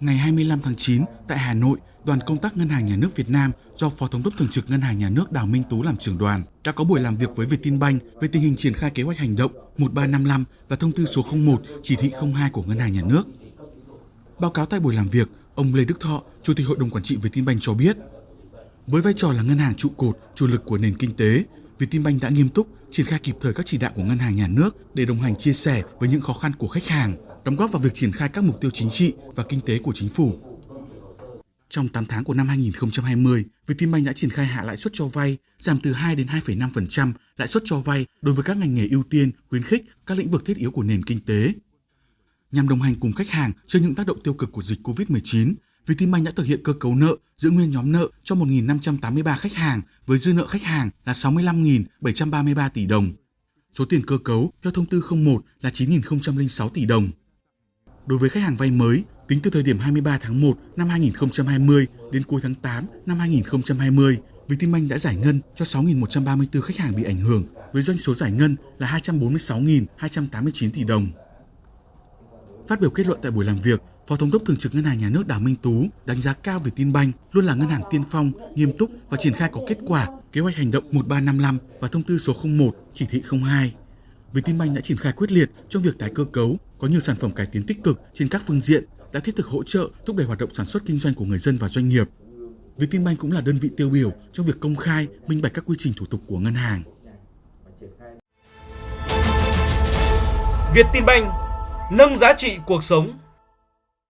Ngày 25 tháng 9, tại Hà Nội, đoàn công tác Ngân hàng Nhà nước Việt Nam do Phó Thống đốc Thường trực Ngân hàng Nhà nước Đào Minh Tú làm trưởng đoàn đã có buổi làm việc với Vietinbank về tình hình triển khai kế hoạch hành động 1355 và thông tư số 01 chỉ thị 02 của Ngân hàng Nhà nước. Báo cáo tại buổi làm việc, ông Lê Đức Thọ, Chủ tịch Hội đồng Quản trị Vietinbank cho biết, với vai trò là ngân hàng trụ cột, chủ lực của nền kinh tế, Vietinbank đã nghiêm túc triển khai kịp thời các chỉ đạo của Ngân hàng Nhà nước để đồng hành chia sẻ với những khó khăn của khách hàng, đóng góp vào việc triển khai các mục tiêu chính trị và kinh tế của chính phủ. Trong 8 tháng của năm 2020, Vietinbank đã triển khai hạ lãi suất cho vay, giảm từ 2 đến 2,5% lãi suất cho vay đối với các ngành nghề ưu tiên, khuyến khích các lĩnh vực thiết yếu của nền kinh tế. Nhằm đồng hành cùng khách hàng trước những tác động tiêu cực của dịch COVID-19, Vietinbank đã thực hiện cơ cấu nợ giữ nguyên nhóm nợ cho 1.583 khách hàng với dư nợ khách hàng là 65.733 tỷ đồng. Số tiền cơ cấu theo thông tư 01 là 9.006 tỷ đồng. Đối với khách hàng vay mới, tính từ thời điểm 23 tháng 1 năm 2020 đến cuối tháng 8 năm 2020, Vietinbank đã giải ngân cho 6.134 khách hàng bị ảnh hưởng với doanh số giải ngân là 246.289 tỷ đồng. Phát biểu kết luận tại buổi làm việc, Phó Thống đốc Thường trực Ngân hàng Nhà nước Đào Minh Tú đánh giá cao về Vietinbank luôn là ngân hàng tiên phong, nghiêm túc và triển khai có kết quả kế hoạch hành động 1355 và thông tư số 01 chỉ thị 02. Vietinbank đã triển khai quyết liệt trong việc tái cơ cấu, có nhiều sản phẩm cải tiến tích cực trên các phương diện, đã thiết thực hỗ trợ thúc đẩy hoạt động sản xuất kinh doanh của người dân và doanh nghiệp. Vietinbank cũng là đơn vị tiêu biểu trong việc công khai, minh bạch các quy trình thủ tục của ngân hàng. Vietinbank nâng giá trị cuộc sống